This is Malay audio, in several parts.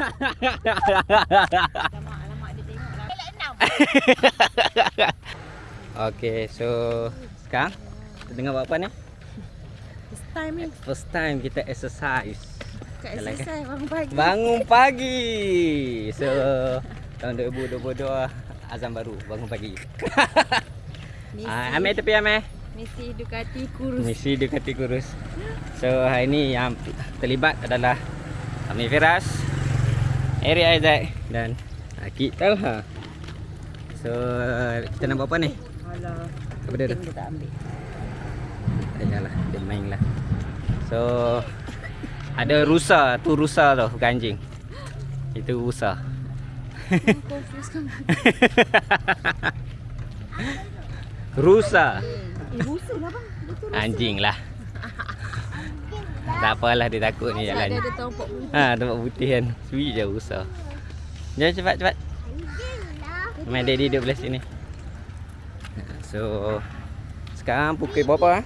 Alamak-alamak dia tengok lah. Elak enam. Okay, so sekarang kita tengah buat apa ni? First time ni. First time kita exercise. Kat Jalan kan? exercise bangun pagi. Bangun pagi. So tahun 2022 azam baru bangun pagi. Misi, Ah, ambil tepi ambil. misi Ducati kurus. Misi Ducati kurus. So hari ni yang terlibat adalah Amir Firas, Eric Isaac dan Akid Talha. So kita nak buat apa ni? Alah. Apa dia tu? Tak ambil. Tanyalah, dia main lah. So ada rusa, tu rusa tu, bukan anjing. Itu rusa. Rusa. Eh, rusa lah bang. Anjing lah. Tak apalah dia takut ni jalan. dia ada tompok putih. Ha, tempat putih kan. Sweet je rusa. Jom cepat cepat. Main daddy duduk belah sini. So sekarang pukul berapa? ah?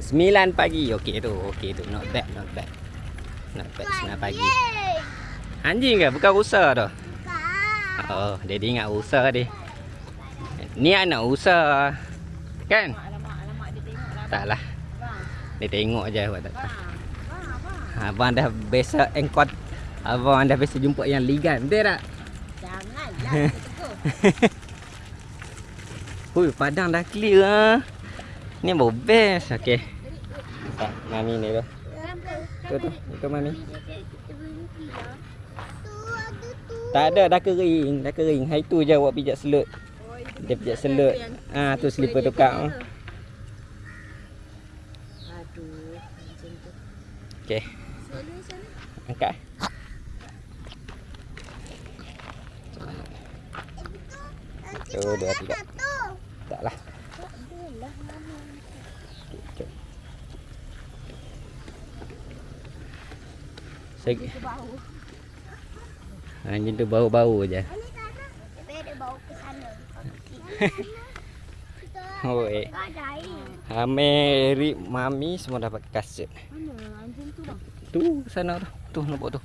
9 pagi. Okey tu, okey tu. Not bad, not bad. Not bad 9 pagi. Anjing ke? Bukan rusa tu. Oh, daddy ingat rusa dia. Ni anak rusa. Kan? Alamak-alamak dia tengok lah. Tak lah. Bang. Dia tengok je buat tak tahu. Bang. Bang, abang. Dah biasa engkot Abang dah biasa jumpa yang ligan Betul tak? Janganlah. Hui padang dah clear ah. Ni baru best Okay Tak mami ni tu Tu tu Itu mami Tak ada dah kering Dah kering Hari tu je awak pijak selut Dia pijak selut Ah tu slipper tukar ah. Aduh, macam tu. Sana. Angkat Satu, dua, tiga Tak lah Okey, jom. Segi. Bau. Anjing tu bau-bau je. Oi. Ame, Rik, Mami semua dapat kasut. Mana tu? Tu sana tu. Tu nampak tu.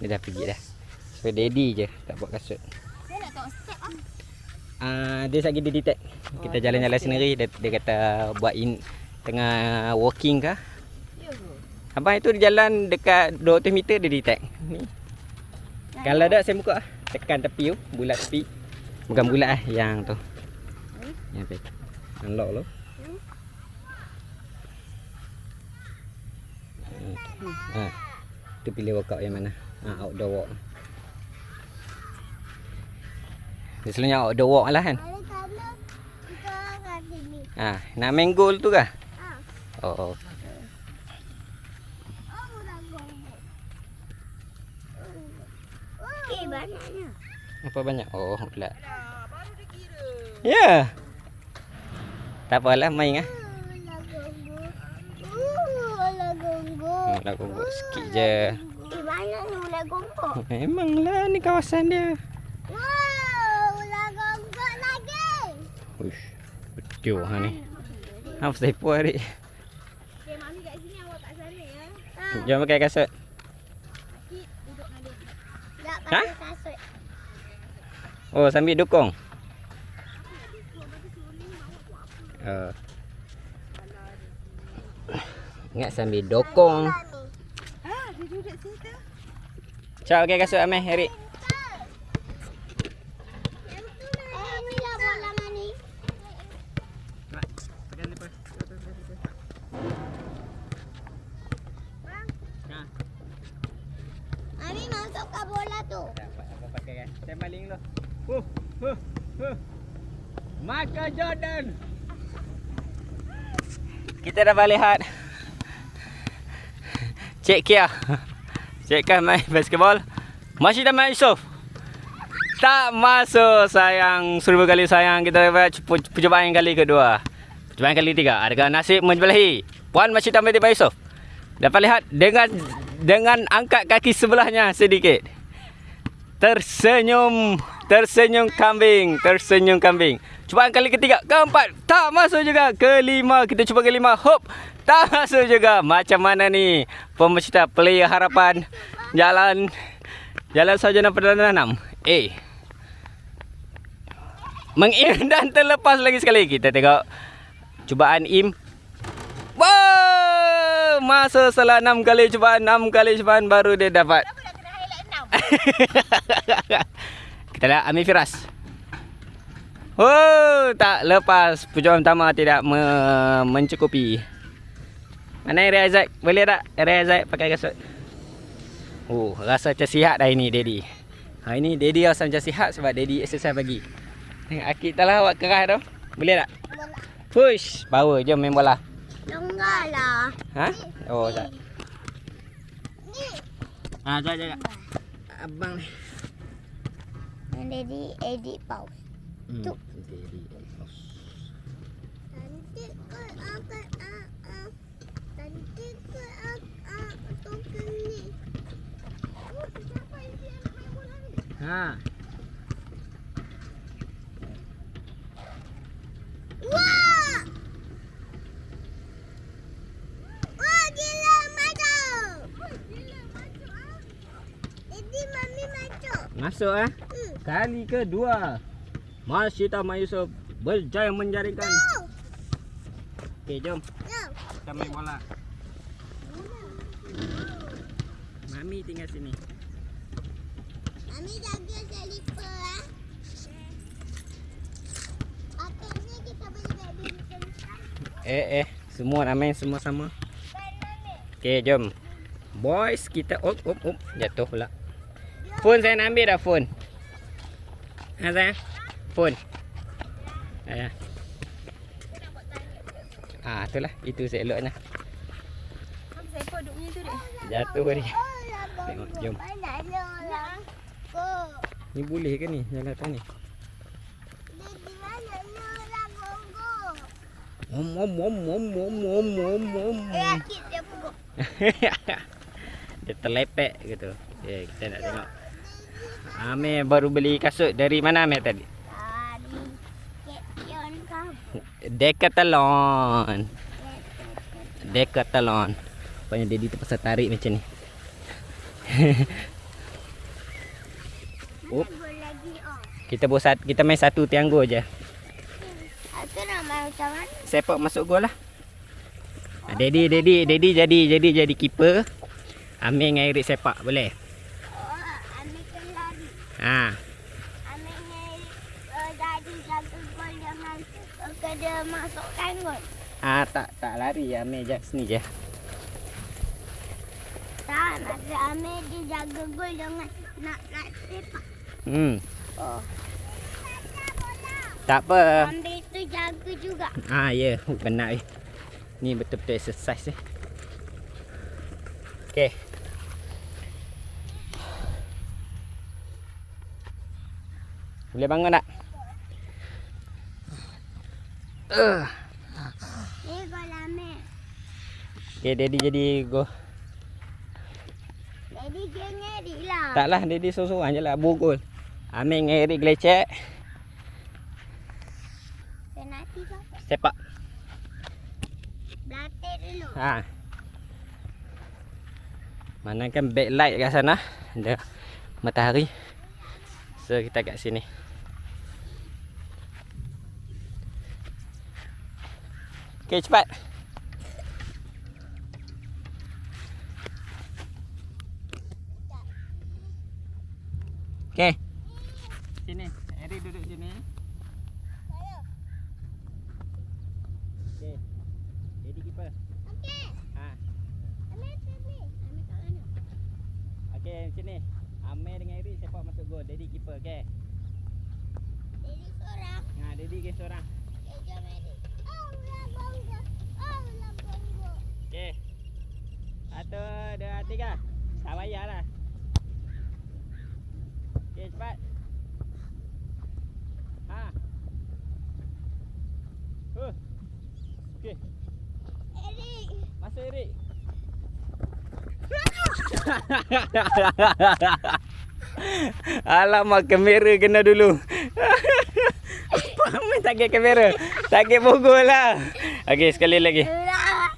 Dia dah pergi dah. So daddy je tak buat kasut. Saya nak step ah. Ah dia lagi dia detect. Kita jalan-jalan sendiri dia, dia kata buat in tengah walking kah? Ya? Abang itu dia jalan dekat 200 meter dia detect. Ni. Kalau tak saya buka ah. tekan tepi tu, bulat tepi. Bukan bulat ah yang tu. Yang tu. Unlock lo. Ha. Tu pilih workout yang mana? Ha, outdoor walk. Dia selalunya outdoor walk lah kan? Ha, nak main goal tu kah? Oh, oh. Eh, banyaknya. Apa banyak? Oh, pula. Ya. Yeah. Tak apalah main ah. Nak gonggok sikit je. Eh, banyak ni ulat gonggok. Memanglah ni kawasan dia. Wow, ulat gonggok lagi. Uish. Betul ha ni. Ha pasal puas adik. Okay, mami kat sini, awak kat sana ya. Jom pakai kasut. Ha? pakai kasut. Oh, sambil dukung. Uh. Ingat sambil dokong. Ah, dia duduk situ. Cak pakai kasut Ameh, Erik. Bila buat lama ni? Mami masuk ke bola tu. Dapat apa pakai? Saya maling dulu. Huh, huh, huh. Michael Jordan. Kita dah balik lihat. Cik Kia. Cik Kia main basketball. Masih dah main Yusof. Tak masuk sayang. Seribu kali sayang kita dapat perc- percubaan kali kedua. Percubaan kali tiga. Adakah nasib menjebelahi? Puan masih tambah di Yusuf. Dapat lihat dengan dengan angkat kaki sebelahnya sedikit. Tersenyum, tersenyum kambing, tersenyum kambing. Cubaan kali ketiga, keempat, tak masuk juga. Kelima, kita cuba kelima. Hop. Tak masuk juga. Macam mana ni? Pemerintah player harapan. Jalan. Jalan sarjana perdana enam. Eh. Mengim dan terlepas lagi sekali. Kita tengok. Cubaan Im. Wow! Masa salah enam kali cubaan. Enam kali cubaan baru dia dapat. Nak? Kita lihat Amir Firas. Oh, tak lepas. Pujuan pertama tidak me mencukupi. Mana Area Isaac? Boleh tak Area Isaac pakai kasut? Oh, rasa macam sihat dah ini Daddy. Ha ini Daddy rasa macam sihat sebab Daddy exercise pagi. Tengok Akid tak lah awak keras tu. Boleh tak? Bola. Push. Power jom main bola. Longgar lah. Ha? Oh, tak. Ni. Ha, jap jap. jap. Abang ni. Daddy edit pause. Hmm. Tu. Daddy. Cantik ke akan ah ah. Cantik ke ah ah. Token ni. Oh, siapa yang dia nak main bola ni? Ha. Wah! Wah, gila masuk. Gila masuk ah. Jadi mami masuk. Masuk eh. Hmm. Kali kedua. Masyita Mayusuf berjaya menjaringkan. Okey, jom. Kita main bola. Mami tinggal sini. Mami jaga selipar ah. Akhirnya kita boleh badminton. Eh eh, semua nak main semua sama. Okey, jom. Boys, kita op op op jatuh pula. Phone saya nak ambil dah phone. Ha saya. Phone. Ayah. Ah, itulah. Itu saya eloknya. Duduknya tu dek. Jatuh dia. Tengok, jom. Lah. Ni boleh ke ni jalan atas ni? Di mana lah gonggo? Om om om om om om om om. Eh, akid dia pukul. Dia terlepek gitu. Okay, kita nak tengok. Amir baru beli kasut dari mana Amir tadi? Kekion kamu. Decathlon. Decathlon. Rupanya Daddy terpaksa tarik macam ni. Up. Oh. Kita buat kita main satu tianggo je. Aku nak main macam mana? Sepak masuk gol lah. Ah, Daddy, Daddy, Daddy jadi jadi jadi keeper. Amir dengan Eric sepak boleh. Oh, ambil ke lari. Ha. Ambil ni uh, jadi jaga gol dengan uh, kena masukkan gol. Ah tak tak lari Amir je sini je. Tak, masa ambil dia jaga gol dengan nak nak sepak. Hmm. Oh. Tak apa. Ambil juga. Ah ya, yeah. benar eh. Ni betul-betul exercise eh. Okey. Boleh bangun tak? Uh. Ni gol ambil. Okey, Daddy jadi go. Jadi dia ngeri lah. Taklah, Daddy sorang-sorang je lah bogol. Amir dengan Eric gelecek. Penalti siapa? Sepak. Berlatih dulu. Ha. Mana kan backlight kat sana. Ada matahari. So kita kat sini. Okey cepat. Okey. Sini. Eri duduk sini. Saya. Okey. Jadi keeper. Okey. Ha. Ambil sini. Ambil kat mana? Okey, macam ni. Amir dengan Eri sepak masuk gol. Daddy keeper, okey. Jadi seorang. Ha, Daddy ke seorang. Okay, jom Edi. Oh, lah bonggo. Oh, lah bonggo. Okey. Satu, dua, tiga. Tak payahlah. Okey, cepat. Ha. Huh. Okey, Erik. Erik. Alamak kamera kena dulu. Apa main tak kira kamera? Tak kira pukul lah. Okey sekali lagi. Lah.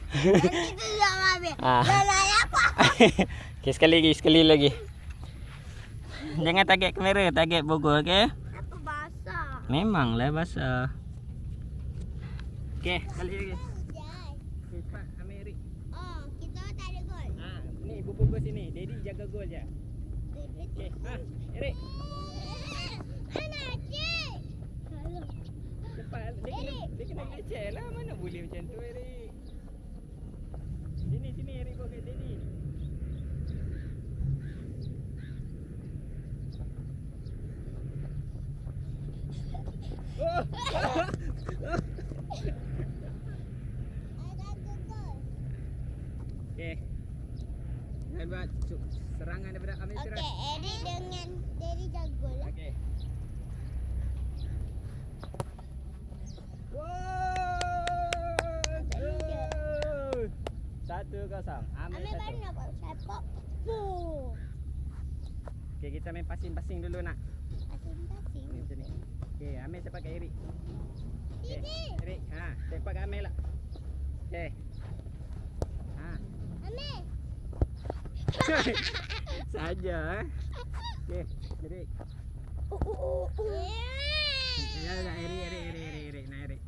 Ah. Okay, sekali lagi, sekali lagi. Jangan target kamera, target Bogor, okey? Apa basah? Memanglah basah. Okey, balik lagi. Hujan. Okay, cepat, ambil Erik. Oh, kita tak ada gol. Ha, Bogor sini. Daddy jaga gol je. Okey, ha, Erik. Anak cik. Cepat. Dia kena, dia kena leceh lah. Mana boleh macam tu, Erik. Sini, sini, Erik bawa kat Daddy. Oh! Ada gol. Okey. Jangan buat cu- serangan daripada Amir Siraj. Okey, Eric dengan Daddy jago lah. Okey. Wow! Satu kosong. Amir Ambil baru satu. nak buat sepak. Boom. Okey, kita main passing-passing dulu nak. Asing-asing. Ni macam ni. Okey, Amir cepat kat Erik. Okey, Ini. Erik, ha, cepat kat Amir lah. Okey. Ha. Ambil. Saja eh. Okey, Erik. Oh, oh, oh. Ya, ya, Erik, Erik, Erik, Erik, Erik, nak Erik.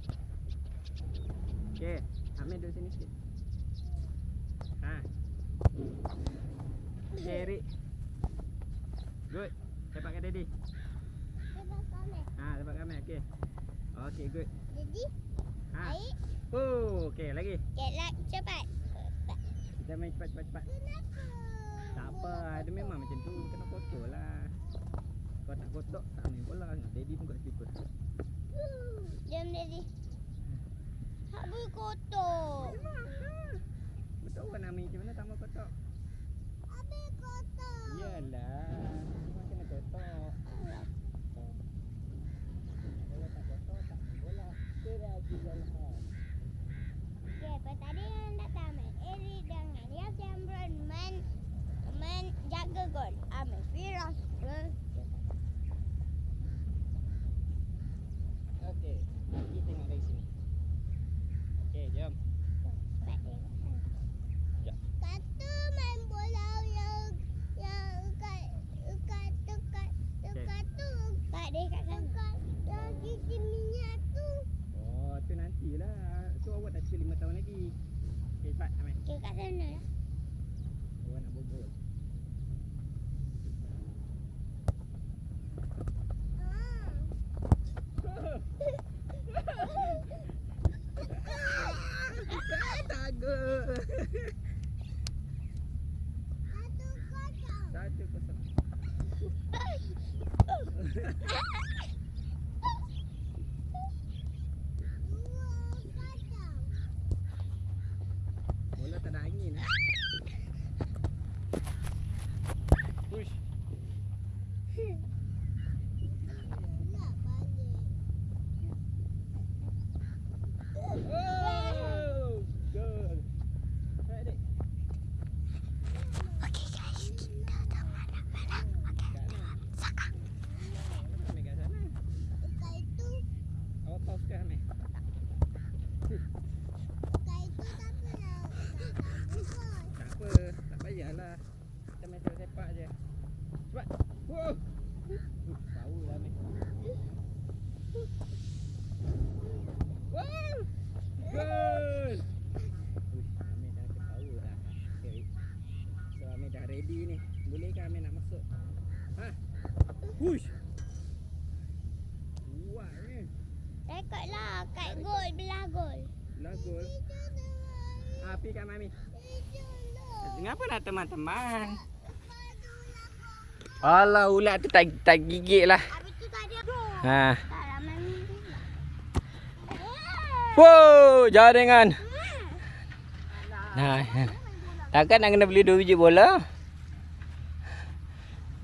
Okey, Amir duduk sini sikit. Ha. Okey, Erik. Cepat Daddy. Lepas Ambil. Ha, cepat kat Amir. Okey. Okey, good. Jadi, Ha. air. Oh, okey, lagi. Lah, cepat. Kita main cepat, cepat, cepat. Kenapa? Tak apa, dia memang macam tu. Kena kotor lah. Kau tak kotor, tak main bola. Daddy pun kat situ. Jom, Daddy. Habis kotor. Betul kan Ami macam mana tak mau kotor? Habis kotor. Yalah, Gol. Ambil Firas. Okey, kita tengok dari sini. Okey, jom. Ya. Kata main bola yang yang kat kat dekat dekat tu. Kat dia kat sana. Dekat yang gigi minyak tu. Oh, tu nantilah. Tu awak dah cerita 5 tahun lagi. Okey, cepat Amir. Dia kat sana lah. Awak nak bobol. Takut. Satu kosong. Satu kosong. Dua kosong. Bola tak ada angin. eh. Push. Nak balik. Oh! Goal. Right, Dik. Okay guys, kita dah mana-mana. Kat mana? Saka. Ambil kat sana. Dekat itu, Awak pause ke Amir? dekat itu tak pernah. Tak apa, tak payahlah. Kita main sepak-sepak je. Cepat. Wow. Uh, power lah Amir. Wow. Goal. Uish, Amir dah ada power dah. Okay. So Ready ni. Boleh ke Amir nak masuk? Ha? Push. Kuat ni. Rekod lah kat gol, belah gol. Lah gol. Api kat Mami. Lah. Kenapa nak teman-teman? Alah ulat tu tak tak gigit lah. Ha. Minum. Wow, jaringan. Nah. Takkan nak kena beli dua biji bola?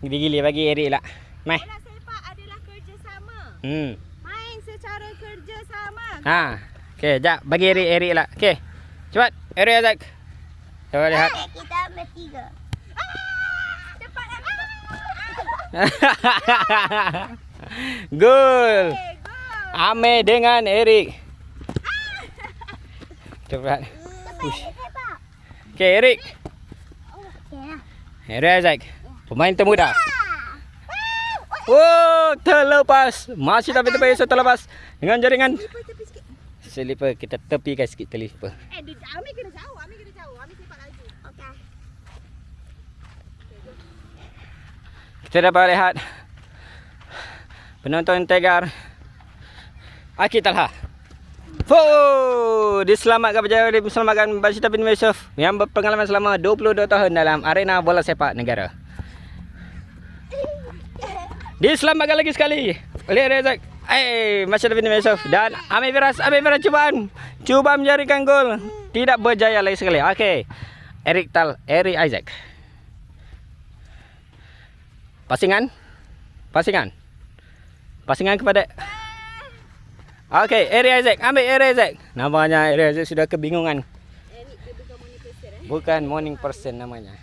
Gili-gili bagi Erik lah. Mai. Bola sepak adalah kerjasama. Hmm. Main secara kerjasama. Ha. Okey, jap bagi Erik Erik lah. Okey. Cepat. Erik Azak. Coba lihat. Kita ambil tiga. Cepat lah. Gol. Okay, go. Ame dengan Erik. Cepat. Cepat Push. Okay, Eric. Eric Isaac. Pemain termuda. Oh, terlepas. Masih tapi tepi Yusuf terlepas. Dengan jaringan. Selipa kita tepikan sikit telipar. Eh, dia, Ami kena jauh. Ami kena jauh. Ami sepak laju. Okey. Kita dapat lihat penonton tegar Aki Talha. Oh, diselamatkan berjaya diselamatkan Basita bin Yusuf yang berpengalaman selama 22 tahun dalam arena bola sepak negara. Diselamatkan lagi sekali oleh Rezak. Eh, Basita bin Yusuf dan Amir Firas. Amir Firas cubaan. Cuba menjarikan gol. Tidak berjaya lagi sekali. Okey. Eric Tal, Eric Isaac. Pasingan. Pasingan. Pasingan kepada Okey, Eri Isaac. Ambil Eri Isaac. Namanya Eri Isaac sudah kebingungan. Eric. Bukan morning person namanya.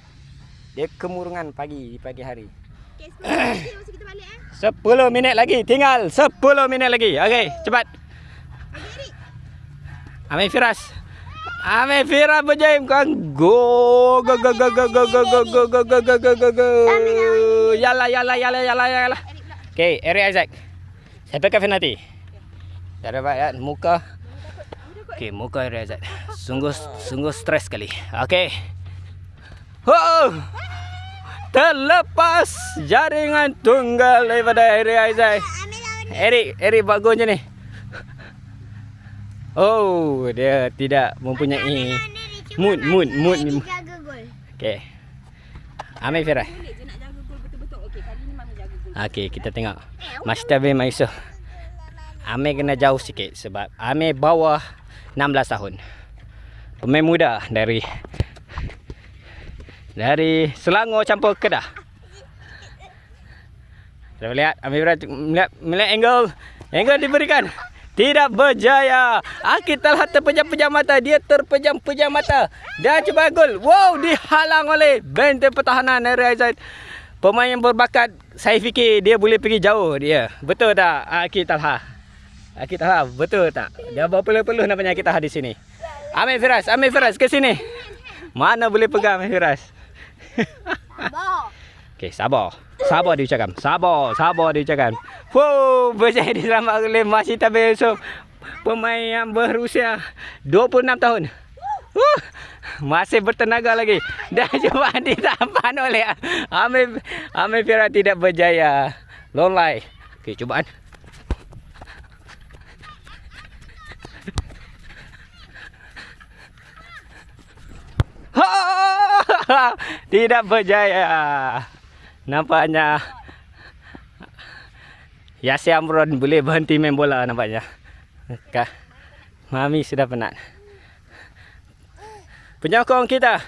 Dia kemurungan pagi di pagi hari. 10 minit lagi masa kita balik eh. 10 minit lagi. Tinggal 10 minit lagi. Okey, cepat. Eric. Amir Firas. Amir Firas berjaya kan. Go go go go go go go go go go go go go go go. Yalla yalla yalla yalla. Eric pula. Okey, Eri Isaac. Sampai ke penalti. Dah dapat ya muka. Okey, muka Eri Isaac. Sungguh sungguh stres sekali. Okey. Oh! Terlepas jaringan tunggal daripada Eri lawan Eric, Eric buat gol je ni. Oh, dia tidak mempunyai mood, mood, mood. jaga gol. Okey. Amir betul-betul. Okey, kali ni Mami jaga gol. Okey, kita tengok. Master bin Maisuf. Amir kena jauh sikit sebab Amir bawah 16 tahun. Pemain muda dari dari Selangor campur Kedah. Kita lihat Amir Ibrahim melihat, melihat angle. Angle diberikan. Tidak berjaya. Akid telah terpejam-pejam mata. Dia terpejam-pejam mata. Dan cuba gol. Wow, dihalang oleh benteng pertahanan Neri Aizat. Pemain berbakat, saya fikir dia boleh pergi jauh dia. Betul tak Akid Talha? Akid Talha, betul tak? Dia berpeluh-peluh namanya Akid Talha di sini. Amir Firas, Amir Firas ke sini. Mana boleh pegang Amir Firas? Okey, sabar. Sabar diucapkan. Sabar, sabar diucapkan. Wow, berjaya diselamatkan oleh Masih Tabir Yusof. Pemain yang berusia 26 tahun. Uh, masih bertenaga lagi. Dan cuma ditampan oleh Amir Amir Fira tidak berjaya. Lolai. Okey, cubaan. Tidak berjaya. Nampaknya Yasir Amron boleh berhenti main bola nampaknya. Kah? Mami sudah penat. Penyokong kita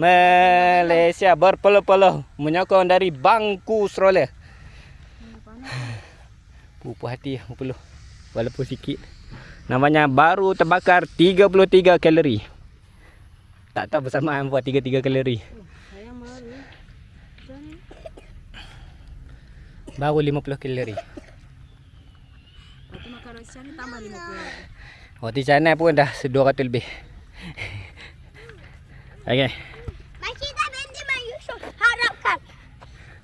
Malaysia berpeluh-peluh menyokong dari bangku stroller. Pupuh hati berpeluh walaupun sikit. Namanya baru terbakar 33 kalori. Tak tahu bersamaan buat 33 kalori. Baru. Baru 50 kalori. Aku makan roti canai tambah 50 lagi. Roti canai pun dah 200 lebih. Okey. Masih tak berhenti Mak Yusuf. Harapkan.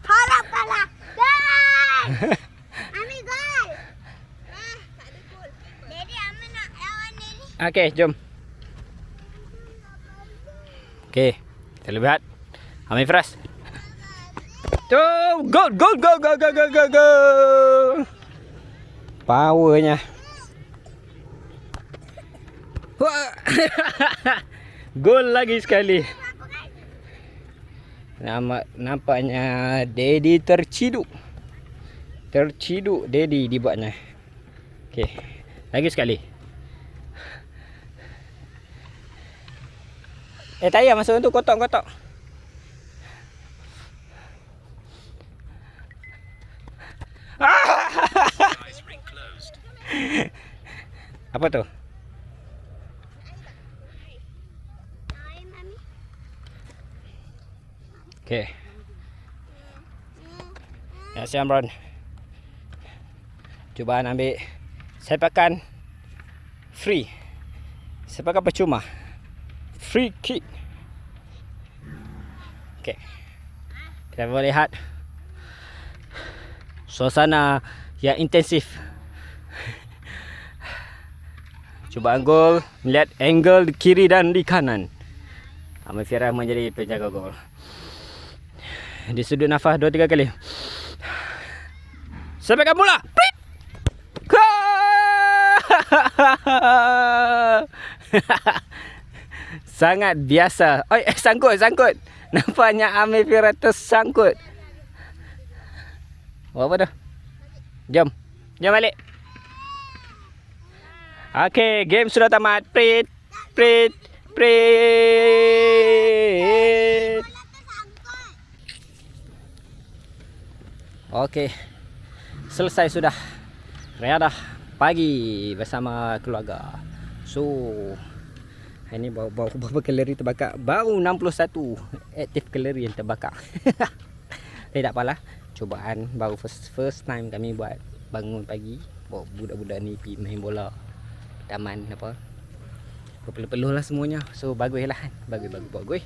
Harapkanlah. Gol. Ambil gol. Ah, tak ada gol. Jadi Amir nak lawan ni. Okey, jom. Okey. Kita lihat. Amir Firas. Tu, gol, gol, gol, gol, gol, gol, gol, gol. Powernya. Gol lagi sekali. Nama nampaknya Dedi terciduk. Terciduk Dedi dibuatnya. Okey. Lagi sekali. Eh tayar masuk tu kotak-kotak. Apa tu? Okay. Ya, si cuba Cubaan ambil sepakan free. saya percuma. Sepakan percuma free kick. Okay. Kita boleh lihat suasana yang intensif. Cubaan gol melihat angle di kiri dan di kanan. Amir Fira menjadi penjaga gol. Di sudut nafas 2 3 kali. Sampaikan bola. Prit. Gol! Sangat biasa. Oi, eh, sangkut, sangkut. Nampaknya Amir Fira tersangkut. Buat apa tu? Jom. Jom balik. Okey, game sudah tamat. Prit. Prit. Prit. Okey. Selesai sudah. Riadah pagi bersama keluarga. So, hari ni baru, berapa kalori terbakar? Baru 61 aktif kalori yang terbakar. Tapi tak apalah. Cubaan baru first first time kami buat bangun pagi. Bawa budak-budak ni pergi main bola. Taman apa. Perpeluh-peluh lah semuanya. So bagus lah. Bagus bagus bagus.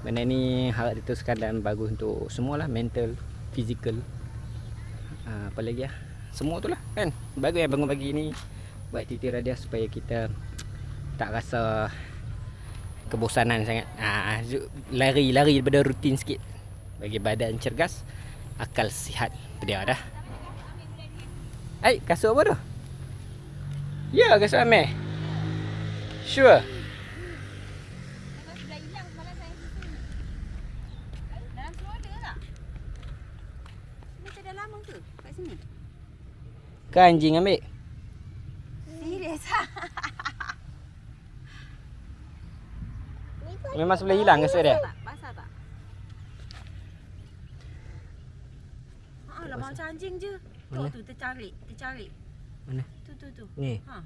Benda ni harap diteruskan dan bagus untuk semualah mental, physical. Uh, apa lagi lah Semua tu lah kan Bagus yang bangun pagi ni Buat titi radia supaya kita Tak rasa Kebosanan sangat. Uh, Lari-lari daripada rutin sikit. Bagi badan cergas Akal sihat. Dia dah. Eh kasut apa tu? Ya kasut Amir. Sure. Hilang semalam saya susun. Dalam seluar ada tak? Ini tak ada lama ke? Kat sini? Kan anjing ambil Serius Ni pun Memang sebelah hilang kasut dia? Basah tak? Haa lah macam anjing je. Tu Mana? tu tercari, tercari. Mana? Tu tu tu. Ni Ha.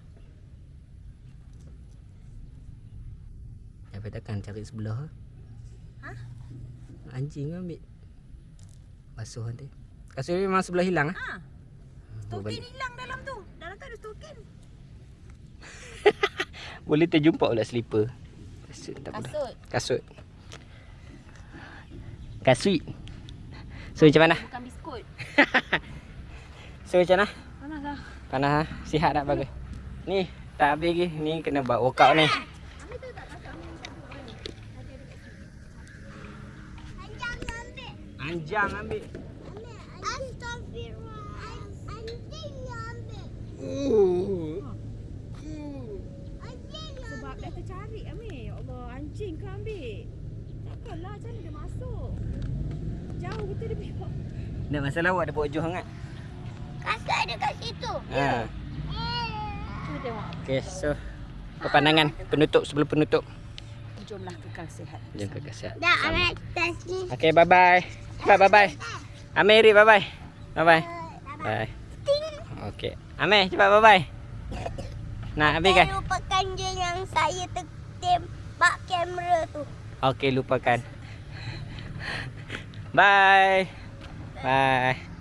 Sampai takkan cari sebelah Ha? Anjing ambil Basuh nanti Kasut ni memang sebelah hilang ah. Ha. Bawa Token balik. hilang dalam tu. Dalam tu ada token. Boleh terjumpa pula slipper Kasut tak apa dah. Kasut. Kasut Kasut So macam mana? Bukan biskut. So macam mana? Panas lah. Panas ha? Sihat tak bagus? Ni tak habis lagi Ni kena buat workout ni Anjang ambil. Anjang ambil Astagfirullah. Anjing ambil. Anjing Sebab dah tercari Amir. Ya Allah, anjing ke ambil? Takkanlah macam mana dia masuk? Jauh betul dia pergi. Tak masalah awak ada buat juh hangat Kasut ada kat situ. ha. Okay so Pepandangan penutup sebelum penutup Jomlah kekal sihat. Jom ke kasihat Dah tas ni. Okay bye bye Bye bye bye Amir bye bye Bye bye Bye. Okay Amir cepat bye bye Nak habiskan Saya lupakan je yang saya tembak kamera tu. Okay lupakan. Bye. Bye